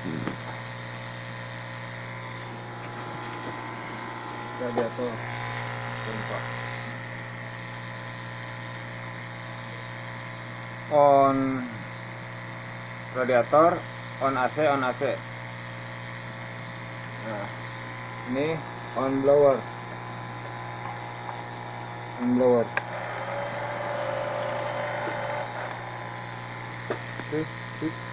Hmm. radiator on radiator on AC on AC nah ini on blower. On blower. Oke, sip.